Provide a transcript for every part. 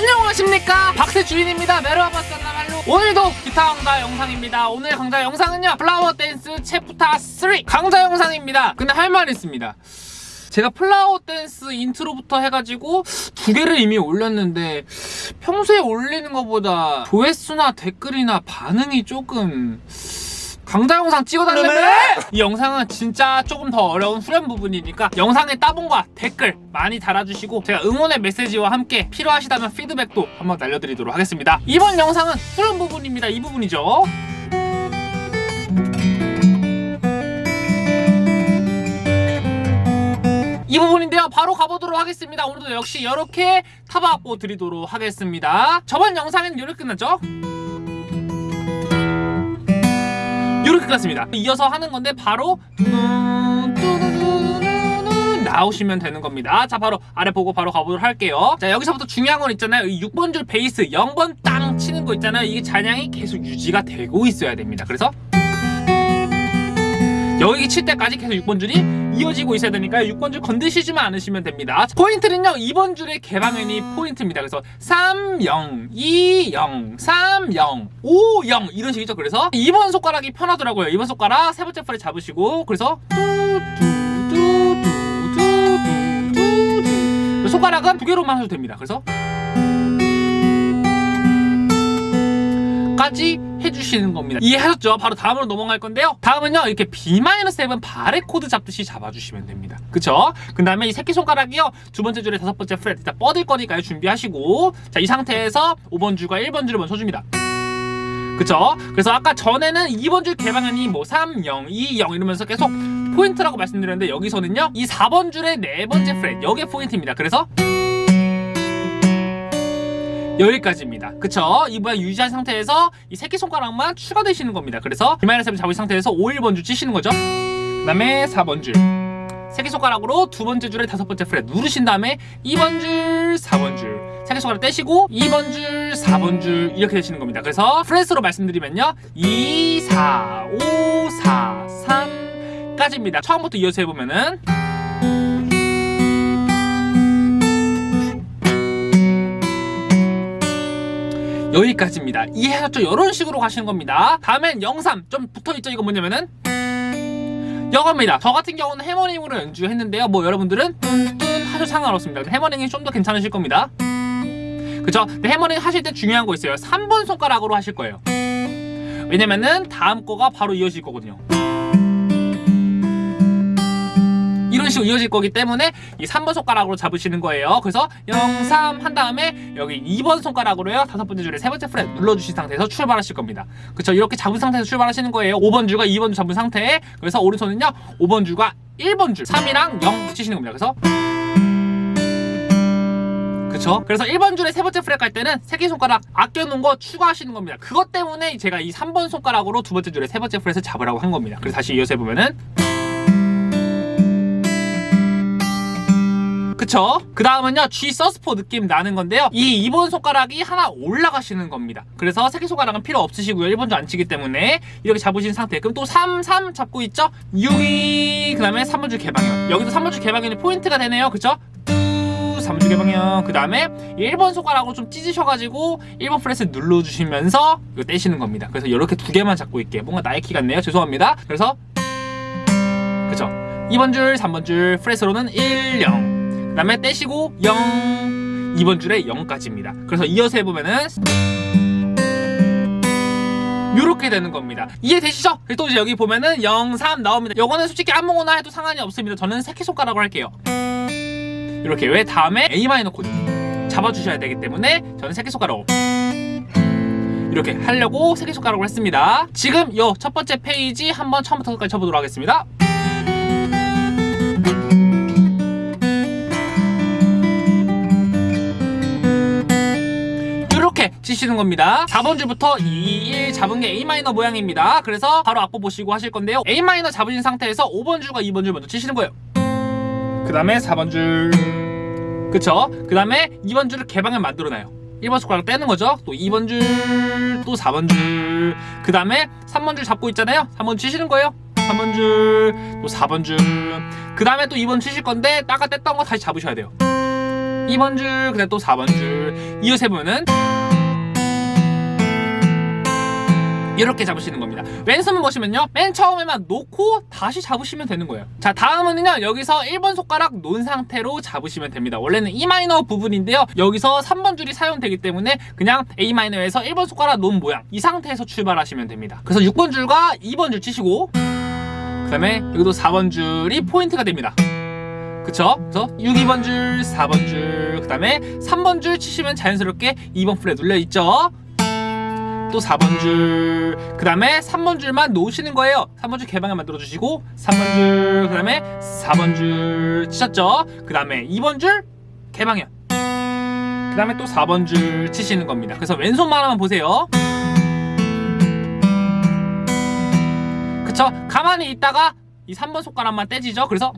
안녕하십니까? 박세 주인입니다. 메로아바산나말로 오늘도 기타 강좌 영상입니다. 오늘 강좌 영상은요 Flower Dance chapter 3 강좌 영상입니다. 근데 할 말이 있습니다. 제가 Flower Dance intro부터 해가지고 두 개를 이미 올렸는데 평소에 올리는 것보다 조회수나 댓글이나 반응이 조금 강좌 영상 찍어달라며! 이 영상은 진짜 조금 더 어려운 후렴 부분이니까 영상의 따봉과 댓글 많이 달아주시고 제가 응원의 메시지와 함께 필요하시다면 피드백도 한번 날려드리도록 하겠습니다. 이번 영상은 후렴 부분입니다. 이 부분이죠. 이 부분인데요 바로 가보도록 하겠습니다 오늘도 역시 이렇게 타박고 드리도록 하겠습니다 저번 영상에는 이렇게 끝났죠 이렇게 끝났습니다. 이어서 하는 건데 바로 나오시면 되는 겁니다. 자 바로 아래 보고 바로 가보도록 할게요. 자 여기서부터 중요한 건 있잖아요. 이 6번 줄 베이스 0번 땅 치는 거 있잖아요. 이게 잔향이 계속 유지가 되고 있어야 됩니다. 그래서 여기 칠 때까지 계속 6번 줄이 이어지고 있어야 되니까요 6번 줄 건드시지만 않으시면 됩니다. 포인트는요 2번 줄의 개방현이 포인트입니다. 그래서 3, 0, 2, 0, 3, 0, 5, 0 이런 식이죠. 그래서 2번 손가락이 편하더라고요. 2번 손가락 세 번째 프레 잡으시고 그래서 뚜뚜뚜뚜뚜뚜뚜. 손가락은 두 개로만 하셔도 됩니다. 그래서 까지 해주시는 겁니다. 이해하셨죠? 바로 다음으로 넘어갈 건데요. 다음은요 이렇게 B-7 barre 코드 잡듯이 잡아주시면 됩니다. 그쵸? 그 다음에 이 새끼손가락이요. 두 번째 줄에 다섯 번째 fret 일단 뻗을 거니까요. 준비하시고. 자 이 상태에서 5번 줄과 1번 줄을 먼저 쳐줍니다. 그쵸? 그래서 아까 전에는 2번 줄 개방현이 뭐 3, 0, 2, 0 이러면서 계속 포인트라고 말씀드렸는데 여기서는요 이 4번 줄의 네 번째 fret 여기에 포인트입니다. 그래서 여기까지입니다. 그쵸? 이 모양 유지한 상태에서 이 새끼손가락만 추가되시는 겁니다. 그래서 비마이너스 잡은 상태에서 5, 1번 줄 치시는 거죠? 그 다음에 4번 줄. 새끼손가락으로 두 번째 줄에 다섯 번째 프렛 누르신 다음에 2번 줄, 4번 줄. 새끼손가락 떼시고 2번 줄, 4번 줄 이렇게 되시는 겁니다. 그래서 프렛으로 말씀드리면요. 2, 4, 5, 4, 3 까지입니다. 처음부터 이어서 해보면은 여기까지입니다. 이해하셨죠? 이런 식으로 가시는 겁니다. 다음엔 영삼 좀 붙어있죠? 이거 뭐냐면은? 이겁니다. 저 같은 경우는 해머링으로 연주했는데요. 뭐 여러분들은 뚠뚠 하셔도 상관없습니다. 해머링이 좀 더 괜찮으실 겁니다. 그쵸? 근데 해머링 하실 때 중요한 거 있어요. 3번 손가락으로 하실 거예요. 왜냐면은 다음 거가 바로 이어질 거거든요 이런 식으로 이어질 거기 때문에 이 3번 손가락으로 잡으시는 거예요. 그래서 0, 3 한 다음에 여기 2번 손가락으로요. 다섯 번째 줄에 세 번째 프렛 눌러주신 상태에서 출발하실 겁니다. 그쵸? 이렇게 잡은 상태에서 출발하시는 거예요. 5번 줄과 2번 줄 잡은 상태에 그래서 오른손은요. 5번 줄과 1번 줄 3이랑 0 치시는 겁니다. 그래서 그쵸? 그래서 1번 줄에 세 번째 프렛 갈 때는 새끼손가락 아껴놓은 거 추가하시는 겁니다. 그것 때문에 제가 이 3번 손가락으로 두 번째 줄에 세 번째 프렛을 잡으라고 한 겁니다. 그래서 다시 이어서 해보면은 그쵸? 그 다음은요 G 서스포 느낌 나는 건데요. 이 2번 손가락이 하나 올라가시는 겁니다. 그래서 새끼손가락은 필요 없으시고요. 1번 줄안 치기 때문에 이렇게 잡으신 상태. 그럼 또 3, 3 잡고 있죠? 6, 2, 그 다음에 3번 줄 개방현. 여기도 3번 줄 개방현이 포인트가 되네요. 그쵸? 3번 줄 개방현. 그 다음에 1번 손가락으로 좀 찢으셔가지고 1번 프렛 눌러주시면서 이거 떼시는 겁니다. 그래서 이렇게 두 개만 잡고 있게. 뭔가 나이키 같네요. 죄송합니다. 그래서 그쵸? 2번 줄, 3번 줄 프렛으로는 1, 0 그 다음에 떼시고 0 2번 줄에 0까지입니다. 그래서 이어서 해보면은 이렇게 되는 겁니다. 이해되시죠? 또 이제 여기 보면은 0, 3 나옵니다. 요거는 솔직히 아무거나 해도 상관이 없습니다. 저는 새끼손가락으로 할게요. 이렇게 왜 다음에 A 마이너 코드 잡아주셔야 되기 때문에 저는 새끼손가락으로 이렇게 하려고 새끼손가락으로 했습니다. 지금 요 첫 번째 페이지 한번 처음부터 끝까지 쳐보도록 하겠습니다 치시는 겁니다. 4번 줄부터 2, 1 잡은 게 A 마이너 모양입니다. 그래서 바로 악보 보시고 하실 건데요. A 마이너 잡으신 상태에서 5번 줄과 2번 줄 먼저 치시는 거예요. 그 다음에 4번 줄. 그쵸? 그 다음에 2번 줄을 개방을 만들어놔요. 1번 손가락 떼는 거죠? 또 2번 줄 또 4번 줄 그 다음에 3번 줄 잡고 있잖아요. 3번 치시는 거예요. 3번 줄 또 4번 줄 그 다음에 또 2번 치실 건데 따가 뗐던 거 다시 잡으셔야 돼요. 2번 줄, 그다음 또 4번 줄. 이어서 해보면은 이렇게 잡으시는 겁니다. 왼손 보시면요. 맨 처음에만 놓고 다시 잡으시면 되는 거예요. 자, 다음은요. 여기서 1번 손가락 놓은 상태로 잡으시면 됩니다. 원래는 E 마이너 부분인데요. 여기서 3번 줄이 사용되기 때문에 그냥 A 마이너에서 1번 손가락 놓은 모양 이 상태에서 출발하시면 됩니다. 그래서 6번 줄과 2번 줄 치시고 그 다음에 여기도 4번 줄이 포인트가 됩니다. 그쵸? 그래서 6, 2번 줄, 4번 줄, 그 다음에 3번 줄 치시면 자연스럽게 2번 프렛 눌려있죠? 또 4번 줄, 그 다음에 3번 줄만 놓으시는 거예요. 3번 줄 개방을 만들어주시고, 3번 줄, 그 다음에 4번 줄 치셨죠? 그 다음에 2번 줄 개방이요. 그 다음에 또 4번 줄 치시는 겁니다. 그래서 왼손만 한번 보세요. 그쵸? 가만히 있다가 이 3번 손가락만 떼지죠? 그래서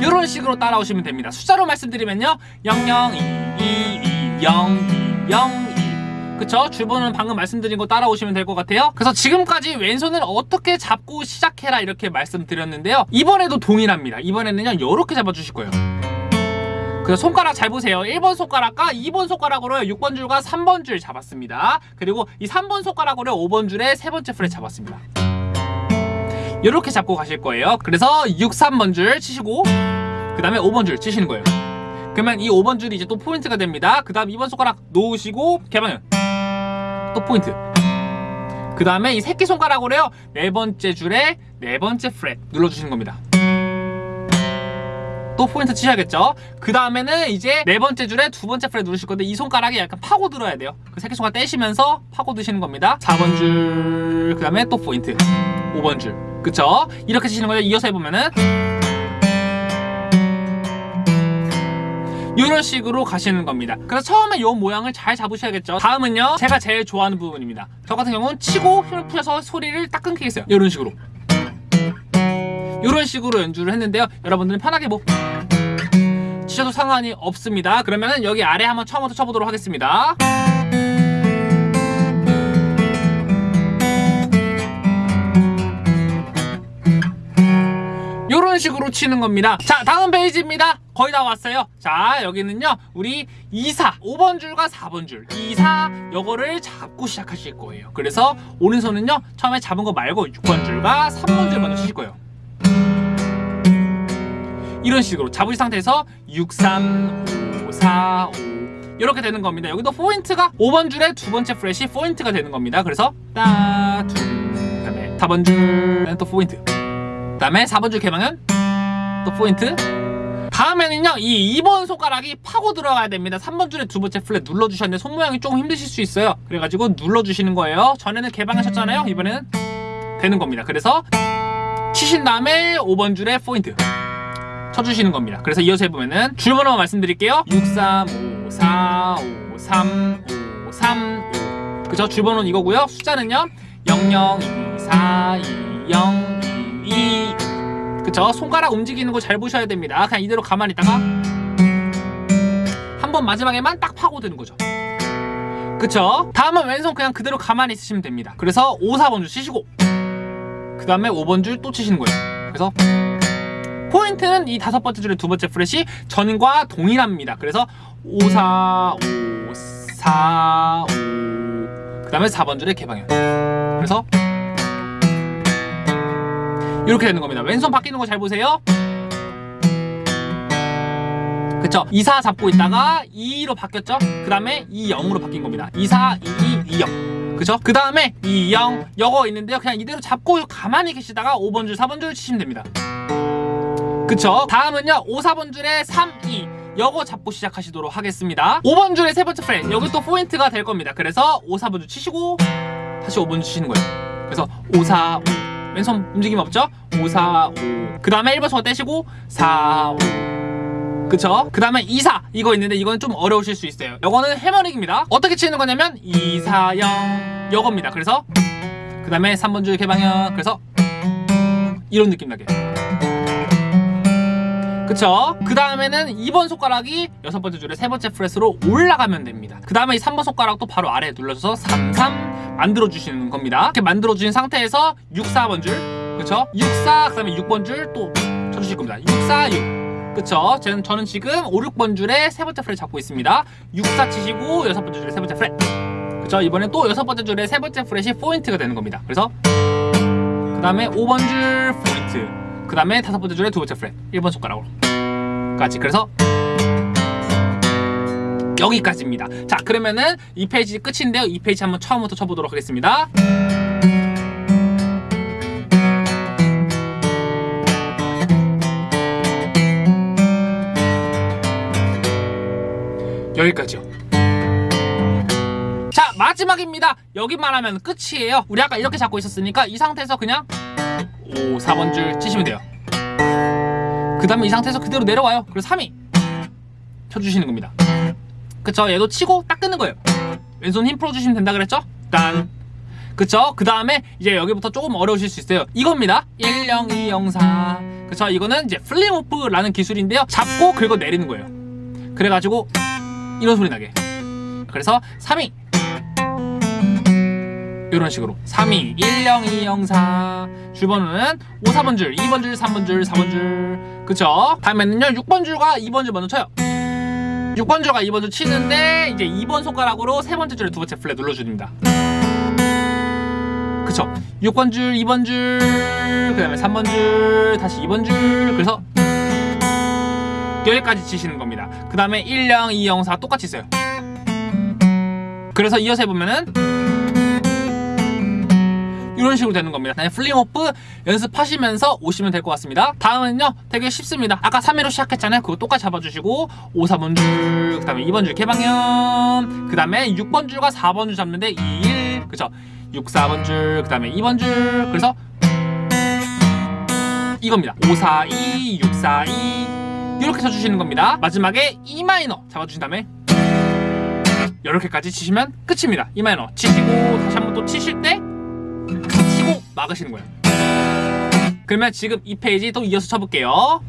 이런 식으로 따라오시면 됩니다. 숫자로 말씀드리면요. 0, 0, 2, 2, 2, 0, 2, 0, 2. 그쵸? 주번은 방금 말씀드린 거 따라오시면 될 것 같아요. 그래서 지금까지 왼손을 어떻게 잡고 시작해라 이렇게 말씀드렸는데요. 이번에도 동일합니다. 이번에는요. 이렇게 잡아주실 거예요. 그래서 손가락 잘 보세요. 1번 손가락과 2번 손가락으로 6번 줄과 3번 줄 잡았습니다. 그리고 이 3번 손가락으로 5번 줄에 세 번째 프렛 잡았습니다. 이렇게 잡고 가실 거예요. 그래서 6, 3번 줄 치시고 그 다음에 5번 줄 치시는 거예요. 그러면 이 5번 줄이 이제 또 포인트가 됩니다. 그 다음 2번 손가락 놓으시고 개방음 또 포인트. 그 다음에 이 새끼 손가락으로요. 네 번째 줄에 네 번째 프렛 눌러주시는 겁니다. 또 포인트 치셔야겠죠. 그 다음에는 이제 네 번째 줄에 두 번째 프렛 누르실 건데 이 손가락이 약간 파고 들어야 돼요. 그 새끼 손가락 떼시면서 파고 드시는 겁니다. 4번 줄, 그 다음에 또 포인트. 5번 줄. 그쵸? 이렇게 치시는 거예요. 이어서 해보면은 이런 식으로 가시는 겁니다. 그래서 처음에 이 모양을 잘 잡으셔야겠죠. 다음은요. 제가 제일 좋아하는 부분입니다. 저 같은 경우는 치고 힘을 풀어서 소리를 딱 끊기겠어요. 이런 식으로. 이런 식으로 연주를 했는데요. 여러분들은 편하게 뭐 치셔도 상관이 없습니다. 그러면은 여기 아래 한번 처음부터 쳐보도록 하겠습니다. 이런 식으로 치는 겁니다. 자, 다음 페이지입니다. 거의 다 왔어요. 자, 여기는요. 우리 2사, 5번 줄과 4번 줄. 2사 요거를 잡고 시작하실 거예요. 그래서 오른손은요. 처음에 잡은 거 말고 6번 줄과 3번 줄 먼저 치실 거예요. 이런 식으로 잡으신 상태에서 6, 3, 5, 4, 5 이렇게 되는 겁니다. 여기도 포인트가 5번 줄에 두 번째 프렛이 포인트가 되는 겁니다. 그래서 따, 둘, 그다음에 4번 줄은 또 포인트. 그다음에 4번 줄 개방은 또 포인트. 다음에는요 이 2번 손가락이 파고 들어가야 됩니다. 3번 줄에 두 번째 플랫 눌러주셨는데 손 모양이 조금 힘드실 수 있어요. 그래가지고 눌러주시는 거예요. 전에는 개방하셨잖아요. 이번에는 되는 겁니다. 그래서 치신 다음에 5번 줄에 포인트 쳐주시는 겁니다. 그래서 이어서 해보면은 줄번호 말씀드릴게요. 6, 3, 5, 4, 5, 3, 5, 3, 5 그죠? 줄번호는 이거고요. 숫자는요. 0, 0, 2, 4, 2, 0, 2, 2 그쵸? 손가락 움직이는 거 잘 보셔야 됩니다. 그냥 이대로 가만히 있다가 한 번 마지막에만 딱 파고드는 거죠. 그쵸? 다음은 왼손 그냥 그대로 가만히 있으시면 됩니다. 그래서 5, 4번 줄 치시고 그 다음에 5번 줄 또 치시는 거예요. 그래서 포인트는 이 다섯 번째 줄의 두 번째 프렛이 전과 동일합니다. 그래서 5, 4, 5, 4, 5. 그 다음에 4번 줄의 개방현. 그래서 이렇게 되는 겁니다. 왼손 바뀌는 거 잘 보세요. 그쵸? 2, 4 잡고 있다가 2로 바뀌었죠? 그 다음에 2, 0으로 바뀐 겁니다. 2, 4, 2, 2, 2, 0. 그죠? 그 다음에 2, 0, 요거 있는데요. 그냥 이대로 잡고 가만히 계시다가 5번 줄, 4번 줄 치시면 됩니다. 그쵸? 다음은요. 5, 4번 줄에 3, 2. 요거 잡고 시작하시도록 하겠습니다. 5번 줄의 세 번째 프렛. 여기 또 포인트가 될 겁니다. 그래서 5, 4번 줄 치시고 다시 5번 줄 치시는 거예요. 그래서 5, 4, 5. 왼손 움직임 없죠? 5, 4, 5. 그 다음에 1번 손 떼시고 4, 5. 그쵸? 그 다음에 2, 4 이거 있는데 이거는 좀 어려우실 수 있어요. 이거는 해머링입니다. 어떻게 치는 거냐면 2, 4, 0 이겁니다. 그래서 그 다음에 3번 줄 개방형 그래서 이런 느낌 나게. 그쵸? 그 다음에는 2번 손가락이 여섯 번째 줄에 세 번째 프렛으로 올라가면 됩니다. 그 다음에 이 3번 손가락도 바로 아래에 눌러줘서 3, 3 만들어주시는 겁니다. 이렇게 만들어주신 상태에서 6, 4번 줄 그쵸? 6, 4, 그 다음에 6번 줄 또 쳐주실 겁니다. 6, 4, 6 그쵸? 저는, 저는 지금 5, 6번 줄에 세 번째 프렛 잡고 있습니다. 6, 4 치시고 여섯 번째 줄에 세 번째 프렛. 그쵸? 이번엔 또 여섯 번째 줄에 세 번째 프렛이 포인트가 되는 겁니다. 그래서 그 다음에 5번 줄 포인트. 그 다음에 다섯 번째 줄에 두 번째 프렛. 1번 손가락으로. 까지. 그래서 여기까지입니다. 자, 그러면은 이 페이지 끝인데요. 이 페이지 한번 처음부터 쳐보도록 하겠습니다. 여기까지요. 자, 마지막입니다. 여기만 하면 끝이에요. 우리 아까 이렇게 잡고 있었으니까 이 상태에서 그냥 5, 4번 줄 치시면 돼요. 그 다음에 이 상태에서 그대로 내려와요. 그리고 3위 쳐주시는 겁니다. 그쵸? 얘도 치고 딱 끊는 거예요. 왼손 힘 풀어주시면 된다 그랬죠? 딴. 그쵸? 그 다음에 이제 여기부터 조금 어려우실 수 있어요. 이겁니다. 1, 0, 2, 0, 4. 그쵸? 이거는 이제 플링오프라는 기술인데요. 잡고 긁어 내리는 거예요. 그래가지고 이런 소리 나게. 그래서 3위. 이런 식으로. 3위 1, 0, 2, 0, 4 줄번호는 5, 4번 줄, 2번 줄, 3번 줄, 4번 줄. 그쵸? 다음에는요 6번 줄과 2번 줄 먼저 쳐요. 6번 줄과 2번 줄 치는데 이제 2번 손가락으로 세 번째 줄에 두 번째 플랫 눌러줍니다. 그쵸? 6번 줄, 2번 줄, 그 다음에 3번 줄, 다시 2번 줄. 그래서 여기까지 치시는 겁니다. 그 다음에 1, 0, 2, 0, 4 똑같이 써요. 그래서 이어서 해보면은 이런 식으로 되는 겁니다. 네, 플링오프 연습하시면서 오시면 될 것 같습니다. 다음은요, 되게 쉽습니다. 아까 3회로 시작했잖아요. 그거 똑같이 잡아주시고 5, 4번 줄, 그 다음에 2번 줄 개방형, 그 다음에 6번 줄과 4번 줄 잡는데 2, 1, 그쵸? 6, 4번 줄, 그 다음에 2번 줄, 그래서 이겁니다. 5, 4, 2, 6, 4, 2 이렇게 쳐주시는 겁니다. 마지막에 E 마이너 잡아주신 다음에 이렇게까지 치시면 끝입니다. E 마이너 치시고 다시 한번 또 치실 때 막으시는 거예요. 그러면 지금 이 페이지 또 이어서 쳐볼게요.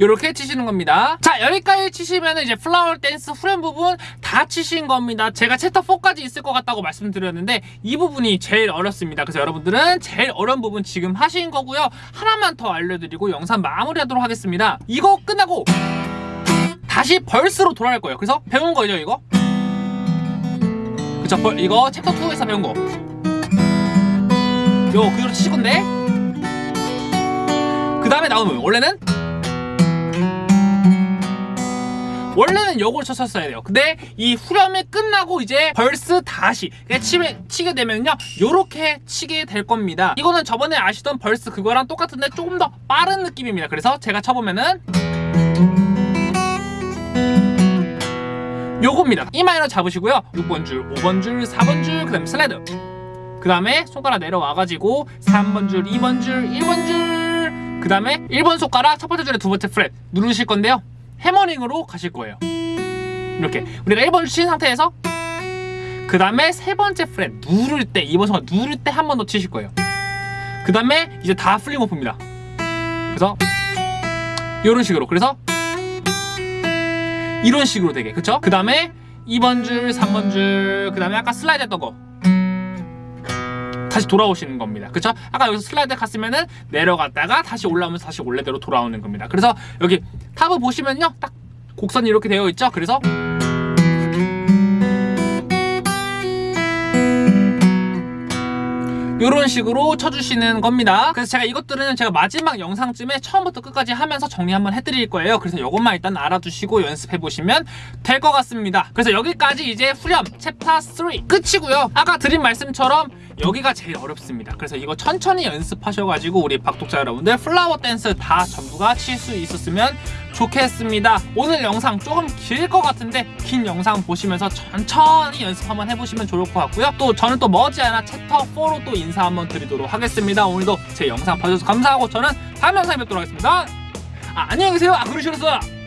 이렇게 치시는 겁니다. 자 여기까지 치시면 이제 Flower Dance 후렴 부분 다 치신 겁니다. 제가 챕터 4까지 있을 것 같다고 말씀드렸는데 이 부분이 제일 어렵습니다. 그래서 여러분들은 제일 어려운 부분 지금 하신 거고요. 하나만 더 알려드리고 영상 마무리하도록 하겠습니다. 이거 끝나고 다시 verse로 돌아갈 거예요. 그래서 배운 거죠 이거? 그쵸 벌, 이거 챕터 2에서 배운 거. 요 그대로 치실 건데 그 다음에 나오면 원래는 원래는 요걸 쳤었어야 돼요. 근데 이 후렴이 끝나고 이제 verse 다시 치게, 치게 되면요. 요렇게 치게 될 겁니다. 이거는 저번에 하시던 verse 그거랑 똑같은데 조금 더 빠른 느낌입니다. 그래서 제가 쳐보면은 요겁니다. E 마이너 잡으시고요. 6번 줄, 5번 줄, 4번 줄, 그 다음에 슬라이드. 그 다음에 손가락 내려와가지고 3번 줄, 2번 줄, 1번 줄. 그 다음에 1번 손가락 첫 번째 줄에 두 번째 프렛 누르실 건데요. hammering으로 가실 거예요. 이렇게 우리가 1번 줄 친 상태에서 그 다음에 세 번째 프렛 누를 때 2번 손가락 누를 때 한 번 더 치실 거예요. 그 다음에 이제 다 pulling off입니다. 그래서 이런 식으로 그래서 이런 식으로 되게 그쵸? 그 다음에 2번 줄, 3번 줄, 그 다음에 아까 슬라이드 했던 거 다시 돌아오시는 겁니다. 그쵸? 아까 여기서 슬라이드 갔으면은 내려갔다가 다시 올라오면서 다시 원래대로 돌아오는 겁니다. 그래서 여기 탑을 보시면요. 딱 곡선이 이렇게 되어 있죠? 그래서 이런 식으로 쳐주시는 겁니다. 그래서 제가 이것들은 제가 마지막 영상쯤에 처음부터 끝까지 하면서 정리 한번 해드릴 거예요. 그래서 이것만 일단 알아두시고 연습해보시면 될 것 같습니다. 그래서 여기까지 이제 후렴 챕터 3 끝이고요. 아까 드린 말씀처럼 여기가 제일 어렵습니다. 그래서 이거 천천히 연습하셔가지고 우리 박독자 여러분들 Flower Dance 다 전부가 칠 수 있었으면 좋겠습니다. 오늘 영상 조금 길 것 같은데 긴 영상 보시면서 천천히 연습 한번 해보시면 좋을 것 같고요. 또 저는 또 머지않아 챕터 4로 또 인사 한번 드리도록 하겠습니다. 오늘도 제 영상 봐주셔서 감사하고 저는 다음 영상에 뵙도록 하겠습니다. 아, 안녕히 계세요. 아, 그러시겠어요.